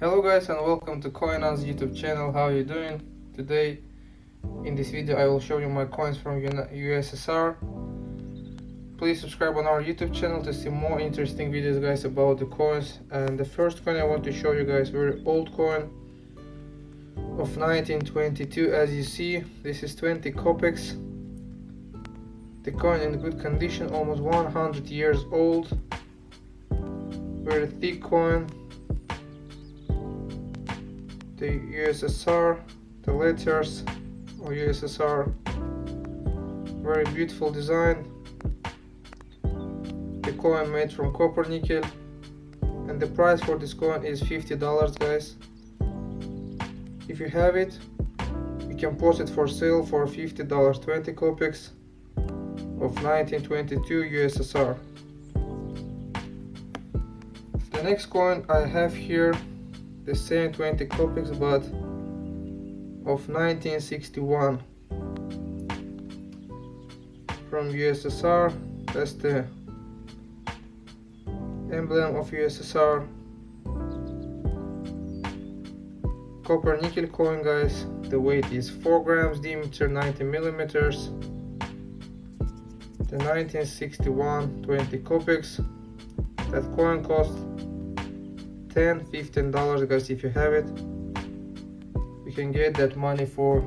Hello guys and welcome to CoinOz YouTube channel. How are you doing? Today in this video I will show you my coins from USSR. Please subscribe on our YouTube channel to see more interesting videos guys about the coins. And the first coin I want to show you guys very old coin of 1922 as you see this is 20 kopecks. The coin in good condition almost 100 years old. Very thick coin the USSR, the letters of USSR, very beautiful design, the coin made from copper nickel, and the price for this coin is $50 guys. If you have it, you can post it for sale for $50, 20 kopecks of 1922 USSR. The next coin I have here the same 20 kopecks but of 1961 from USSR that's the emblem of USSR copper nickel coin guys. The weight is 4 grams diameter 90 millimeters. The 1961 20 kopecks that coin cost 10 15 dollars guys if you have it. You can get that money for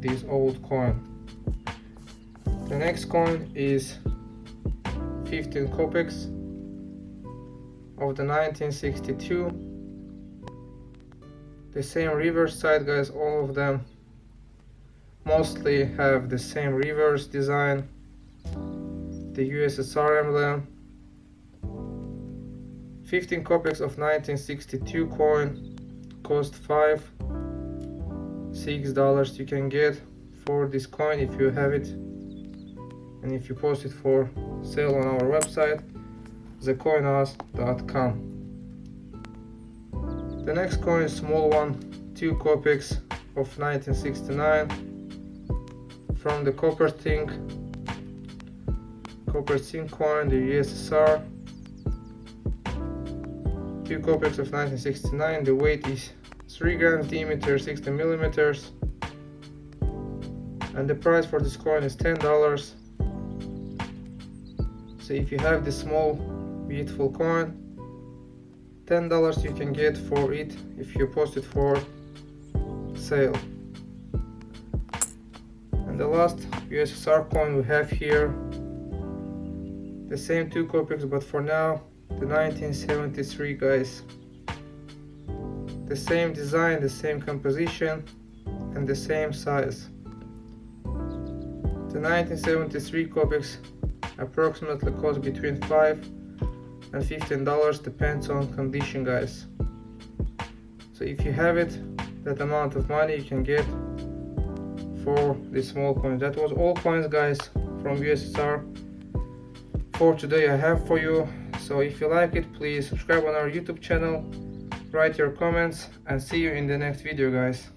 this old coin. The next coin is 15 kopecks of the 1962 the same reverse side guys all of them mostly have the same reverse design. The USSR emblem 15 kopecks of 1962 coin cost 5 6 dollars you can get for this coin if you have it. And if you post it for sale on our website thecoinoz.com the next coin is small one 2 kopecks of 1969 from the copper zinc copper zinc coin the USSR two kopecks of 1969 the weight is 3 grams diameter 60 millimeters. And the price for this coin is ten dollars. So if you have this small beautiful coin ten dollars you can get for it if you post it for sale. And the last USSR coin we have here the same two kopecks but for now the 1973 guys. The same design the same composition and the same size. The 1973 kopecks approximately cost between 5 and 15 dollars depends on condition guys. So if you have it that amount of money you can get for this small coin. That was all coins guys from USSR for today I have for you so if you like it please subscribe on our youtube channel write your comments and see you in the next video guys